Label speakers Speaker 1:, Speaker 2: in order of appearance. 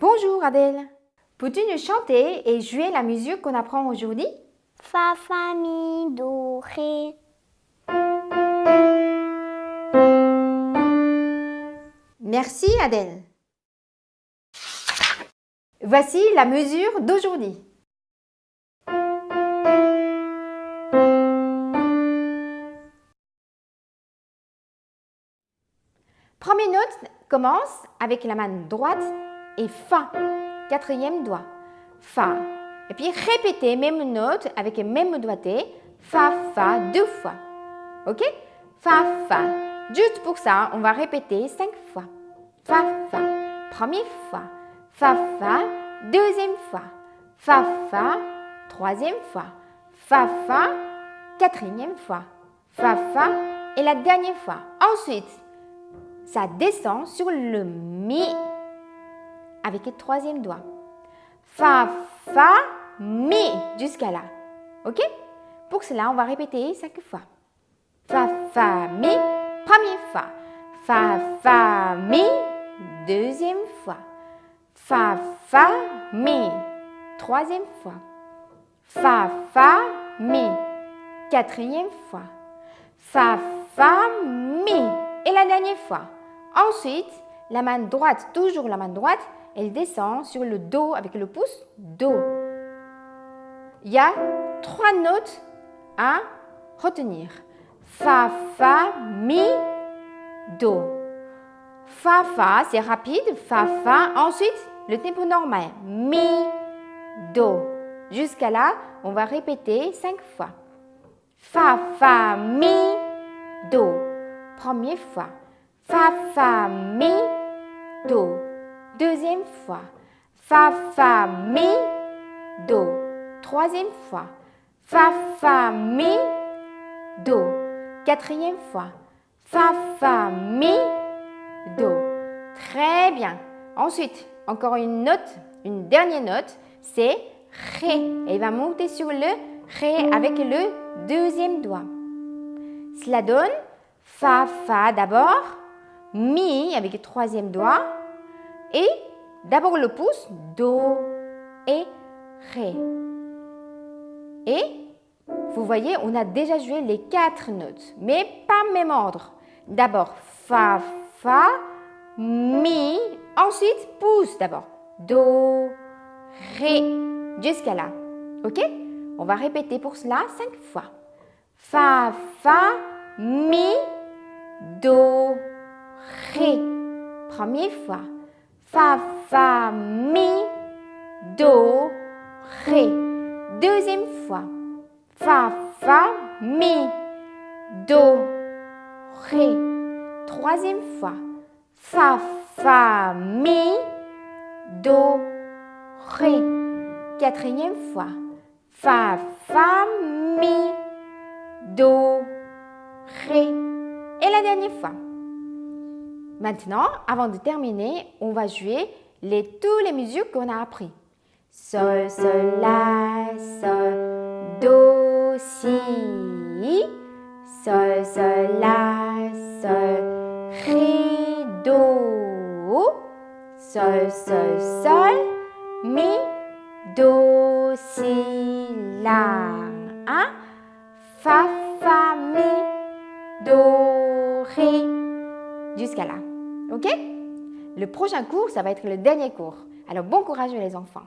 Speaker 1: Bonjour Adèle. Peux-tu nous chanter et jouer la musique qu'on apprend aujourd'hui?
Speaker 2: Fa, fa, mi, do, ré.
Speaker 1: Merci Adèle. Voici la mesure d'aujourd'hui. Première note commence avec la main droite et Fa, quatrième doigt. Fa. Et puis répétez même note avec le même doigté. Fa, Fa deux fois. Ok? Fa, Fa. Juste pour ça, on va répéter cinq fois. Fa, Fa. Première fois. Fa, Fa. Deuxième fois. Fa, Fa. Troisième fois. Fa, Fa. Quatrième fois. Fa, Fa. Et la dernière fois. Ensuite, ça descend sur le Mi avec le troisième doigt. Fa, Fa, Mi jusqu'à là. Ok? Pour cela, on va répéter cinq fois. Fa, Fa, Mi, première fois. Fa, Fa, Mi, deuxième fois. Fa, Fa, Mi, troisième fois. Fa, Fa, Mi, quatrième fois. Fa, Fa, Mi. Et la dernière fois. Ensuite, la main droite, toujours la main droite, elle descend sur le Do avec le pouce, Do. Il y a trois notes à retenir. Fa, Fa, Mi, Do. Fa, Fa, c'est rapide. Fa, Fa. Ensuite, le tempo normal. Mi, Do. Jusqu'à là, on va répéter cinq fois. Fa, Fa, Mi, Do. Première fois. Fa, Fa, Mi, Do. Deuxième fois. Fa, Fa, Mi, Do. Troisième fois. Fa, Fa, Mi, Do. Quatrième fois. Fa, Fa, Mi, Do. Très bien. Ensuite, encore une note, une dernière note, c'est Ré. Elle va monter sur le Ré avec le deuxième doigt. Cela donne Fa, Fa d'abord, Mi avec le troisième doigt et d'abord le pouce, Do et Ré. Et vous voyez, on a déjà joué les quatre notes, mais pas même ordre. D'abord Fa, Fa, Mi, ensuite pouce d'abord. Do, Ré, jusqu'à là. Ok? On va répéter pour cela cinq fois. Fa, Fa, Mi, Do, Ré. Première fois. Fa, Fa, Mi, Do, Ré. Deuxième fois. Fa, Fa, Mi, Do, Ré. Troisième fois. Fa, Fa, Mi, Do, Ré. Quatrième fois. Fa, Fa, Mi, Do, Ré. Et la dernière fois. Maintenant, avant de terminer, on va jouer les, tous les musiques qu'on a appris. Sol, sol, la, sol, do, si. Sol, sol, la, sol, ré, do. Sol, sol, sol, mi, do, si, la. Hein? Fa, fa, mi, do, ré. Jusqu'à là. OK? Le prochain cours, ça va être le dernier cours. Alors bon courage les enfants